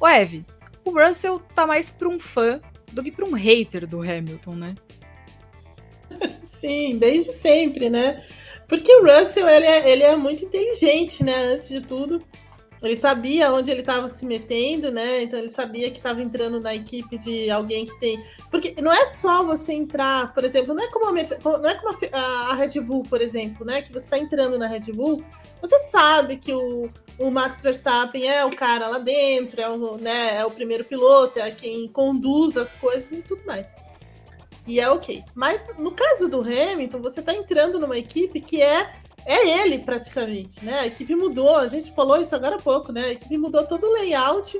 O Eve, o Russell tá mais pra um fã do que pra um hater do Hamilton, né? Sim, desde sempre, né? Porque o Russell, ele é, ele é muito inteligente, né? Antes de tudo. Ele sabia onde ele estava se metendo, né? Então ele sabia que estava entrando na equipe de alguém que tem. Porque não é só você entrar, por exemplo, não é como a, não é como a, Red Bull, por exemplo, né? Que você está entrando na Red Bull, você sabe que o, o Max Verstappen é o cara lá dentro, é o, né, é o primeiro piloto, é quem conduz as coisas e tudo mais. E é ok. Mas no caso do Hamilton, você está entrando numa equipe que é é ele praticamente, né? A equipe mudou, a gente falou isso agora há pouco, né? A equipe mudou todo o layout,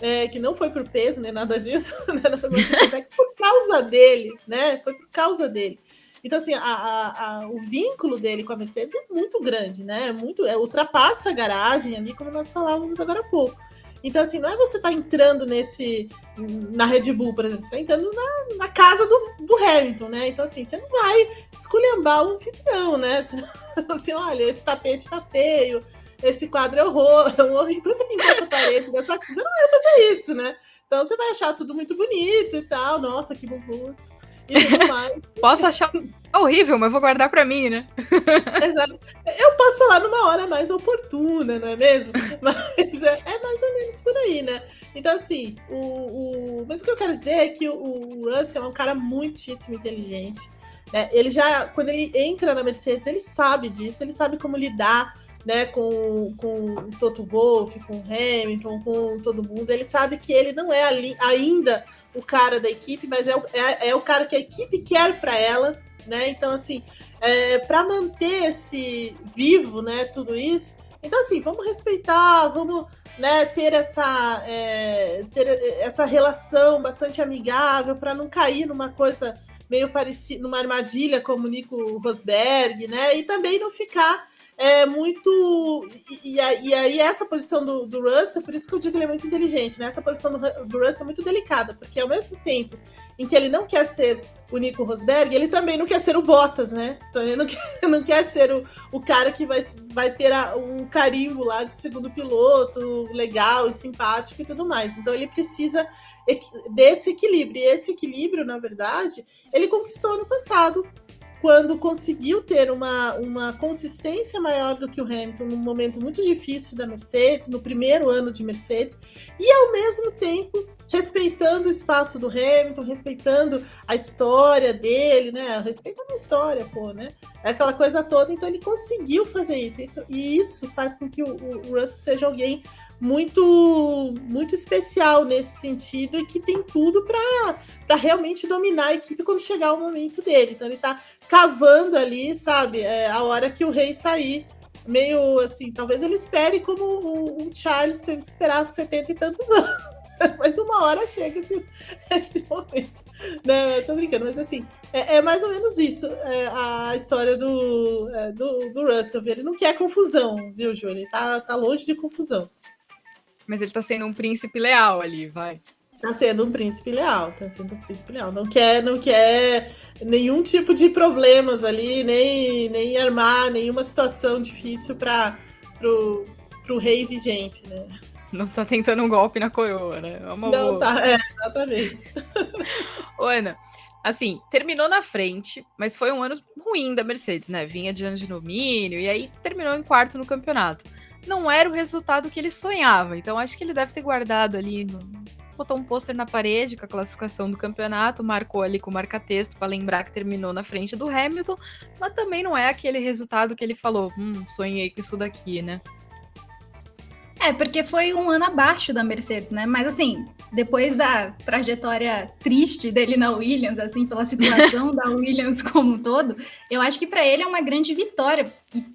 é, que não foi por peso nem nada disso, né? Foi por causa dele, né? Foi por causa dele. Então, assim, a, a, a, o vínculo dele com a Mercedes é muito grande, né? É muito, é, ultrapassa a garagem ali, como nós falávamos agora há pouco. Então, assim, não é você estar tá entrando nesse. Na Red Bull, por exemplo, você está entrando na, na casa do, do, Hamilton, né? Então, assim, você não vai esculhambar o anfitrião, né? Você, assim, olha, esse tapete tá feio, esse quadro é horror, é horrível. Pra você pintar essa parede dessa coisa, não vai fazer isso, né? Então você vai achar tudo muito bonito e tal. Nossa, que bom gosto e tudo mais. Posso achar horrível, mas vou guardar para mim, né? Exato. Eu posso falar numa hora mais oportuna, não é mesmo? Mas é, é mais ou menos por aí, né? Então, assim, o, o... mas o que eu quero dizer é que o, o Russell é um cara muitíssimo inteligente. Né? Ele já, quando ele entra na Mercedes, ele sabe disso, ele sabe como lidar né, com, com o Toto Wolff, com o Hamilton, com todo mundo. Ele sabe que ele não é ali, ainda o cara da equipe, mas é o, é, é o cara que a equipe quer para ela, né? Então, assim, é, para manter esse vivo, né, tudo isso. Então, assim, vamos respeitar, vamos né, ter essa é, ter essa relação bastante amigável para não cair numa coisa meio parecida, numa armadilha como o Nico Rosberg, né? E também não ficar é muito. E, e, aí, essa posição do, do Russell, por isso que eu digo que ele é muito inteligente, né? Essa posição do, do Russell é muito delicada, porque ao mesmo tempo em que ele não quer ser o Nico Rosberg, ele também não quer ser o Bottas, né? Então ele não quer, não quer ser o, o cara que vai, vai ter a, um carimbo lá de segundo piloto, legal e simpático e tudo mais. Então ele precisa desse equilíbrio. E esse equilíbrio, na verdade, ele conquistou no passado quando conseguiu ter uma, uma consistência maior do que o Hamilton num momento muito difícil da Mercedes, no primeiro ano de Mercedes, e ao mesmo tempo respeitando o espaço do Hamilton, respeitando a história dele, né? Respeitando a história, pô, né? É aquela coisa toda, então ele conseguiu fazer isso, isso e isso faz com que o, o Russell seja alguém muito muito especial nesse sentido e que tem tudo para realmente dominar a equipe quando chegar o momento dele. Então ele está cavando ali, sabe, é, a hora que o rei sair. Meio assim, talvez ele espere como o, o Charles teve que esperar 70 e tantos anos. Mas uma hora chega esse, esse momento. Não, eu tô brincando, mas assim, é, é mais ou menos isso é, a história do, é, do, do Russell. Ele não quer confusão, viu, Júlio? Tá, tá longe de confusão. Mas ele tá sendo um príncipe leal ali, vai. Tá sendo um príncipe leal, tá sendo um príncipe leal. Não quer, não quer nenhum tipo de problemas ali, nem, nem armar nenhuma situação difícil para pro, pro rei vigente, né? Não tá tentando um golpe na coroa, né? É uma não boa. tá, é, exatamente. Ô, Ana, assim, terminou na frente, mas foi um ano ruim da Mercedes, né? Vinha de ano de domínio e aí terminou em quarto no campeonato não era o resultado que ele sonhava. Então acho que ele deve ter guardado ali, no... botou um pôster na parede com a classificação do campeonato, marcou ali com marca-texto para lembrar que terminou na frente do Hamilton, mas também não é aquele resultado que ele falou, hum, sonhei com isso daqui, né? É, porque foi um ano abaixo da Mercedes, né? Mas assim, depois da trajetória triste dele na Williams, assim, pela situação da Williams como um todo, eu acho que para ele é uma grande vitória.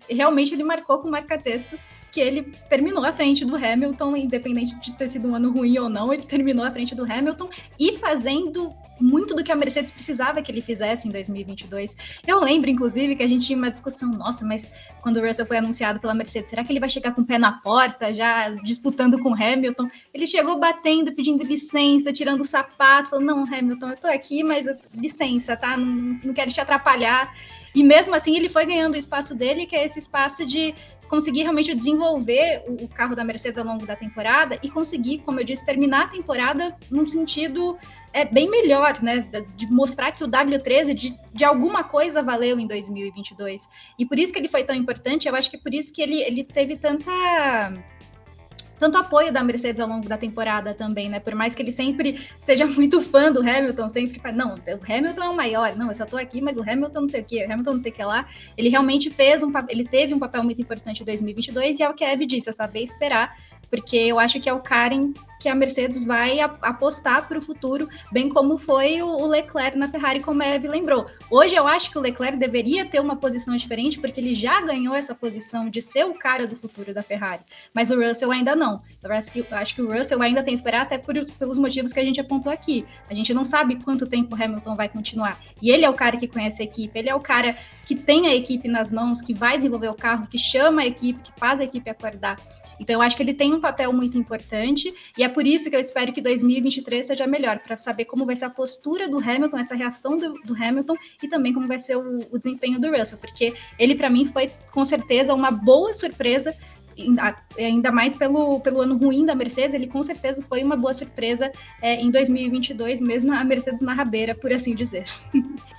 E realmente ele marcou com marca-texto que ele terminou à frente do Hamilton, independente de ter sido um ano ruim ou não, ele terminou à frente do Hamilton e fazendo muito do que a Mercedes precisava que ele fizesse em 2022. Eu lembro, inclusive, que a gente tinha uma discussão, nossa, mas quando o Russell foi anunciado pela Mercedes, será que ele vai chegar com o pé na porta, já disputando com o Hamilton? Ele chegou batendo, pedindo licença, tirando o sapato, falou, não, Hamilton, eu tô aqui, mas licença, tá? Não, não quero te atrapalhar. E mesmo assim, ele foi ganhando o espaço dele, que é esse espaço de conseguir realmente desenvolver o, carro da Mercedes ao longo da temporada e conseguir, como eu disse, terminar a temporada num sentido é, bem melhor, né? De mostrar que o W13 de, de alguma coisa valeu em 2022. E por isso que ele foi tão importante, eu acho que por isso que ele, ele teve tanta tanto apoio da Mercedes ao longo da temporada também, né? Por mais que ele sempre seja muito fã do Hamilton, sempre fala, não, o Hamilton é o maior, não, eu só tô aqui, mas o Hamilton não sei o que, o Hamilton não sei o que lá. Ele realmente fez um ele teve um papel muito importante em 2022 e é o que a Eve disse, é saber esperar porque eu acho que é o Karen que a Mercedes vai apostar para o futuro, bem como foi o Leclerc na Ferrari, como a Eve lembrou. Hoje eu acho que o Leclerc deveria ter uma posição diferente, porque ele já ganhou essa posição de ser o cara do futuro da Ferrari, mas o Russell ainda não. Eu acho que, acho que o Russell ainda tem que esperar, até por, pelos motivos que a gente apontou aqui. A gente não sabe quanto tempo o Hamilton vai continuar. E ele é o cara que conhece a equipe, ele é o cara que tem a equipe nas mãos, que vai desenvolver o carro, que chama a equipe, que faz a equipe acordar. Então, eu acho que ele tem um papel muito importante e é por isso que eu espero que 2023 seja melhor, para saber como vai ser a postura do Hamilton, essa reação do, do Hamilton e também como vai ser o, o desempenho do Russell, porque ele, para mim, foi com certeza uma boa surpresa ainda mais pelo, pelo ano ruim da Mercedes, ele com certeza foi uma boa surpresa é, em 2022, mesmo a Mercedes na rabeira, por assim dizer.